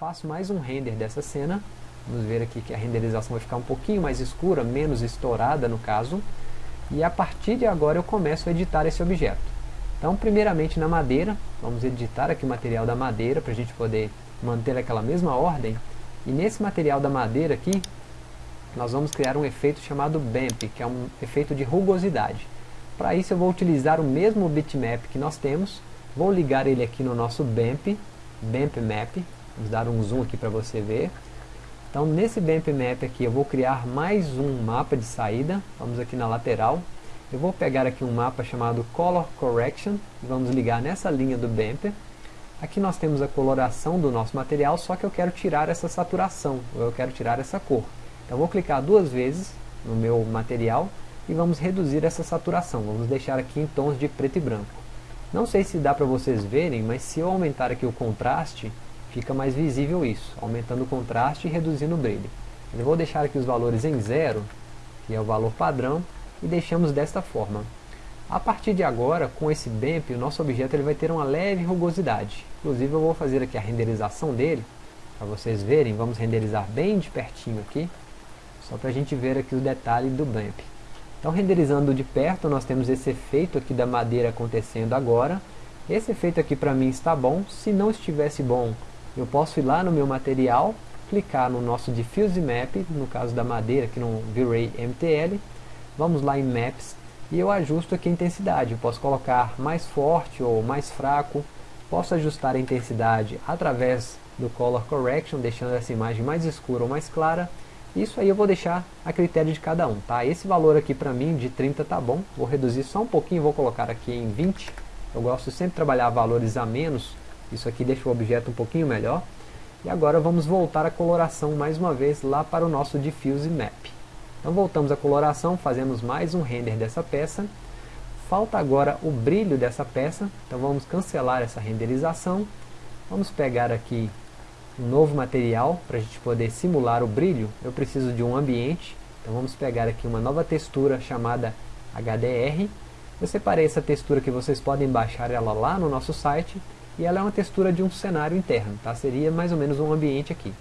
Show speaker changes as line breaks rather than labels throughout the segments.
faço mais um render dessa cena, vamos ver aqui que a renderização vai ficar um pouquinho mais escura, menos estourada no caso, e a partir de agora eu começo a editar esse objeto. Então primeiramente na madeira, vamos editar aqui o material da madeira para a gente poder manter aquela mesma ordem, e nesse material da madeira aqui, nós vamos criar um efeito chamado BAMP, que é um efeito de rugosidade. Para isso eu vou utilizar o mesmo bitmap que nós temos, vou ligar ele aqui no nosso BAMP, BAMP Map, vamos dar um zoom aqui para você ver. Então nesse BAMP Map aqui eu vou criar mais um mapa de saída, vamos aqui na lateral, eu vou pegar aqui um mapa chamado Color Correction, e vamos ligar nessa linha do BAMP, Aqui nós temos a coloração do nosso material, só que eu quero tirar essa saturação, ou eu quero tirar essa cor. Então vou clicar duas vezes no meu material e vamos reduzir essa saturação. Vamos deixar aqui em tons de preto e branco. Não sei se dá para vocês verem, mas se eu aumentar aqui o contraste, fica mais visível isso, aumentando o contraste e reduzindo o brilho. Eu vou deixar aqui os valores em zero, que é o valor padrão, e deixamos desta forma. A partir de agora, com esse BAMP, o nosso objeto ele vai ter uma leve rugosidade. Inclusive eu vou fazer aqui a renderização dele, para vocês verem, vamos renderizar bem de pertinho aqui, só para a gente ver aqui o detalhe do BAMP. Então renderizando de perto, nós temos esse efeito aqui da madeira acontecendo agora. Esse efeito aqui para mim está bom, se não estivesse bom, eu posso ir lá no meu material, clicar no nosso Diffuse Map, no caso da madeira, aqui no V-Ray MTL, vamos lá em Maps, e eu ajusto aqui a intensidade, eu posso colocar mais forte ou mais fraco, posso ajustar a intensidade através do Color Correction, deixando essa imagem mais escura ou mais clara, isso aí eu vou deixar a critério de cada um, tá? Esse valor aqui para mim de 30 tá bom, vou reduzir só um pouquinho, vou colocar aqui em 20, eu gosto sempre de trabalhar valores a menos, isso aqui deixa o objeto um pouquinho melhor, e agora vamos voltar a coloração mais uma vez lá para o nosso Diffuse Map. Então voltamos à coloração, fazemos mais um render dessa peça. Falta agora o brilho dessa peça, então vamos cancelar essa renderização. Vamos pegar aqui um novo material para a gente poder simular o brilho. Eu preciso de um ambiente, então vamos pegar aqui uma nova textura chamada HDR. Eu separei essa textura que vocês podem baixar ela lá no nosso site e ela é uma textura de um cenário interno, tá? seria mais ou menos um ambiente aqui.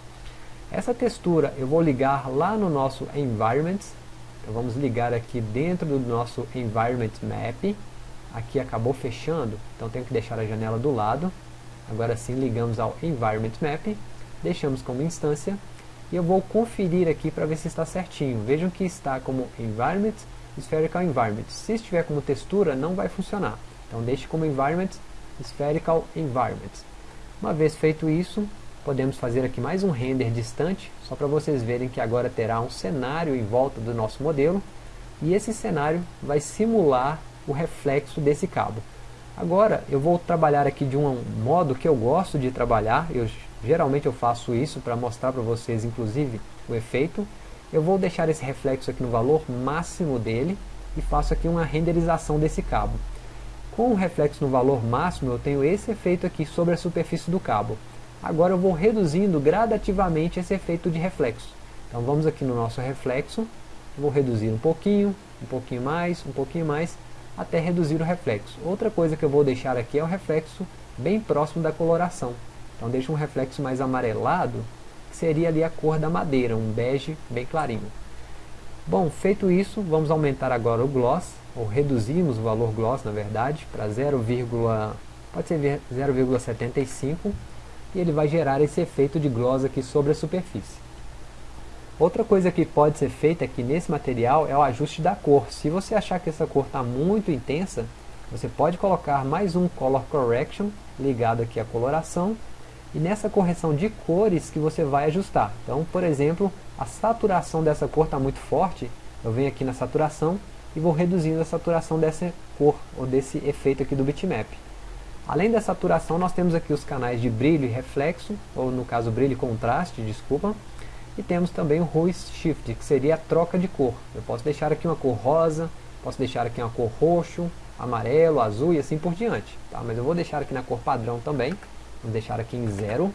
Essa textura eu vou ligar lá no nosso Environment. Então vamos ligar aqui dentro do nosso Environment Map. Aqui acabou fechando, então tenho que deixar a janela do lado. Agora sim ligamos ao Environment Map. Deixamos como instância. E eu vou conferir aqui para ver se está certinho. Vejam que está como Environment, Spherical Environment. Se estiver como textura, não vai funcionar. Então deixe como Environment, Spherical Environment. Uma vez feito isso, podemos fazer aqui mais um render distante, só para vocês verem que agora terá um cenário em volta do nosso modelo, e esse cenário vai simular o reflexo desse cabo. Agora eu vou trabalhar aqui de um modo que eu gosto de trabalhar, eu, geralmente eu faço isso para mostrar para vocês inclusive o efeito. Eu vou deixar esse reflexo aqui no valor máximo dele e faço aqui uma renderização desse cabo. Com o reflexo no valor máximo eu tenho esse efeito aqui sobre a superfície do cabo. Agora eu vou reduzindo gradativamente esse efeito de reflexo. Então vamos aqui no nosso reflexo, vou reduzir um pouquinho, um pouquinho mais, um pouquinho mais, até reduzir o reflexo. Outra coisa que eu vou deixar aqui é o reflexo bem próximo da coloração. Então deixa um reflexo mais amarelado, que seria ali a cor da madeira, um bege bem clarinho. Bom, feito isso, vamos aumentar agora o gloss, ou reduzimos o valor gloss, na verdade, para 0, pode ser 0,75 e ele vai gerar esse efeito de gloss aqui sobre a superfície. Outra coisa que pode ser feita aqui nesse material é o ajuste da cor. Se você achar que essa cor está muito intensa, você pode colocar mais um Color Correction ligado aqui à coloração e nessa correção de cores que você vai ajustar. Então, por exemplo, a saturação dessa cor está muito forte, eu venho aqui na saturação e vou reduzindo a saturação dessa cor ou desse efeito aqui do bitmap. Além da saturação, nós temos aqui os canais de brilho e reflexo, ou no caso brilho e contraste, desculpa. E temos também o Hue Shift, que seria a troca de cor. Eu posso deixar aqui uma cor rosa, posso deixar aqui uma cor roxo, amarelo, azul e assim por diante. Tá? Mas eu vou deixar aqui na cor padrão também, vou deixar aqui em zero.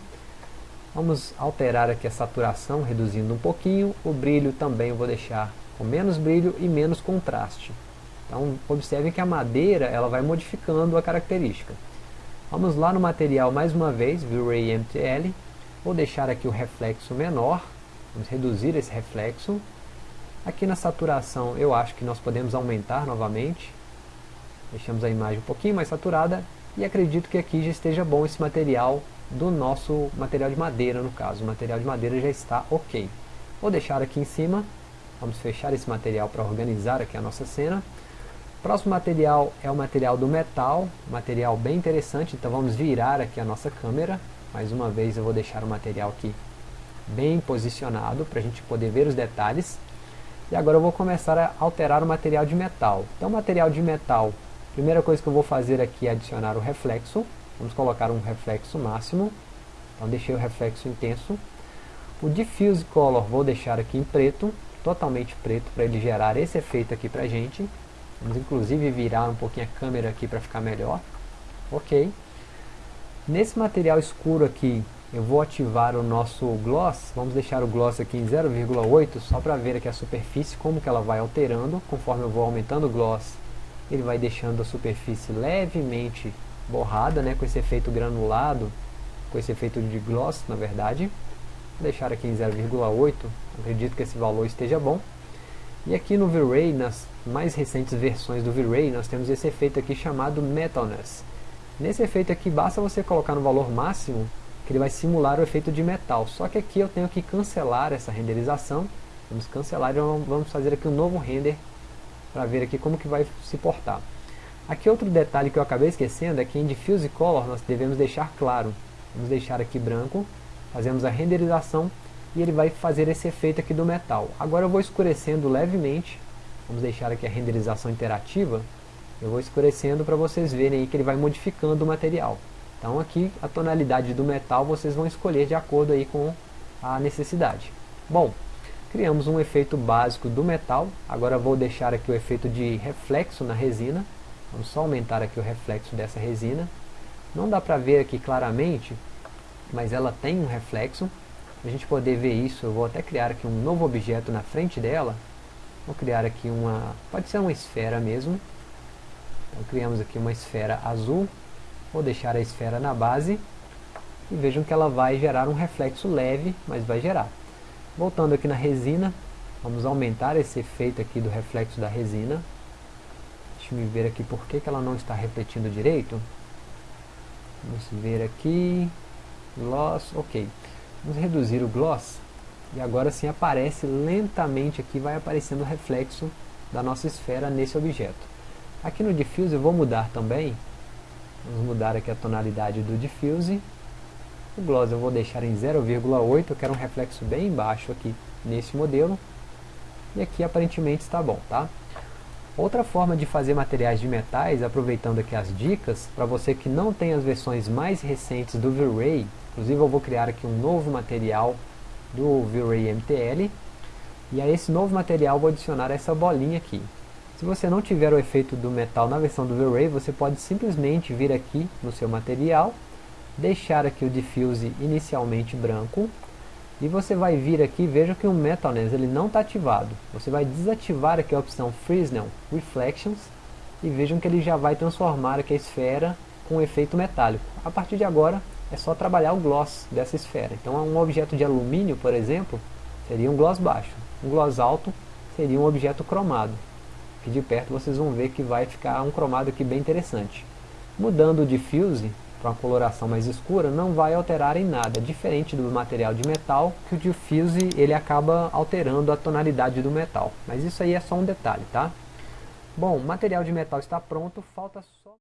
Vamos alterar aqui a saturação, reduzindo um pouquinho. O brilho também eu vou deixar com menos brilho e menos contraste. Então observem que a madeira ela vai modificando a característica. Vamos lá no material mais uma vez, V-Ray MTL. Vou deixar aqui o reflexo menor. Vamos reduzir esse reflexo. Aqui na saturação eu acho que nós podemos aumentar novamente. Deixamos a imagem um pouquinho mais saturada. E acredito que aqui já esteja bom esse material do nosso material de madeira no caso. O material de madeira já está ok. Vou deixar aqui em cima. Vamos fechar esse material para organizar aqui a nossa cena. Próximo material é o material do metal, material bem interessante, então vamos virar aqui a nossa câmera. Mais uma vez eu vou deixar o material aqui bem posicionado para a gente poder ver os detalhes. E agora eu vou começar a alterar o material de metal. Então o material de metal, primeira coisa que eu vou fazer aqui é adicionar o reflexo. Vamos colocar um reflexo máximo. Então deixei o reflexo intenso. O Diffuse Color vou deixar aqui em preto, totalmente preto, para ele gerar esse efeito aqui para a gente. Vamos inclusive virar um pouquinho a câmera aqui para ficar melhor. Ok. Nesse material escuro aqui, eu vou ativar o nosso gloss. Vamos deixar o gloss aqui em 0,8, só para ver aqui a superfície, como que ela vai alterando. Conforme eu vou aumentando o gloss, ele vai deixando a superfície levemente borrada, né, com esse efeito granulado, com esse efeito de gloss, na verdade. Vou deixar aqui em 0,8, acredito que esse valor esteja bom. E aqui no V-Ray, nas mais recentes versões do V-Ray, nós temos esse efeito aqui chamado Metalness. Nesse efeito aqui, basta você colocar no valor máximo, que ele vai simular o efeito de metal. Só que aqui eu tenho que cancelar essa renderização. Vamos cancelar e vamos fazer aqui um novo render, para ver aqui como que vai se portar. Aqui outro detalhe que eu acabei esquecendo é que em Diffuse Color nós devemos deixar claro. Vamos deixar aqui branco, fazemos a renderização e ele vai fazer esse efeito aqui do metal. Agora eu vou escurecendo levemente, vamos deixar aqui a renderização interativa, eu vou escurecendo para vocês verem aí que ele vai modificando o material. Então aqui a tonalidade do metal vocês vão escolher de acordo aí com a necessidade. Bom, criamos um efeito básico do metal, agora vou deixar aqui o efeito de reflexo na resina, vamos só aumentar aqui o reflexo dessa resina. Não dá para ver aqui claramente, mas ela tem um reflexo, a gente poder ver isso, eu vou até criar aqui um novo objeto na frente dela. Vou criar aqui uma, pode ser uma esfera mesmo. Então criamos aqui uma esfera azul. Vou deixar a esfera na base. E vejam que ela vai gerar um reflexo leve, mas vai gerar. Voltando aqui na resina, vamos aumentar esse efeito aqui do reflexo da resina. Deixa eu ver aqui por que, que ela não está refletindo direito. Vamos ver aqui. Gloss, ok. Vamos reduzir o gloss. E agora sim aparece lentamente aqui, vai aparecendo o reflexo da nossa esfera nesse objeto. Aqui no Diffuse eu vou mudar também. Vamos mudar aqui a tonalidade do Diffuse. O gloss eu vou deixar em 0,8, eu quero um reflexo bem baixo aqui nesse modelo. E aqui aparentemente está bom, tá? Outra forma de fazer materiais de metais, aproveitando aqui as dicas, para você que não tem as versões mais recentes do V-Ray, Inclusive eu vou criar aqui um novo material do V-Ray MTL. E a esse novo material vou adicionar essa bolinha aqui. Se você não tiver o efeito do metal na versão do V-Ray, você pode simplesmente vir aqui no seu material, deixar aqui o diffuse inicialmente branco, e você vai vir aqui, veja que o Metalness ele não está ativado. Você vai desativar aqui a opção Fresnel Reflections, e vejam que ele já vai transformar aqui a esfera com efeito metálico. A partir de agora, é só trabalhar o gloss dessa esfera. Então um objeto de alumínio, por exemplo, seria um gloss baixo. Um gloss alto seria um objeto cromado. Aqui de perto vocês vão ver que vai ficar um cromado aqui bem interessante. Mudando o diffuse para uma coloração mais escura, não vai alterar em nada, diferente do material de metal, que o diffuse ele acaba alterando a tonalidade do metal. Mas isso aí é só um detalhe, tá? Bom, o material de metal está pronto, falta só...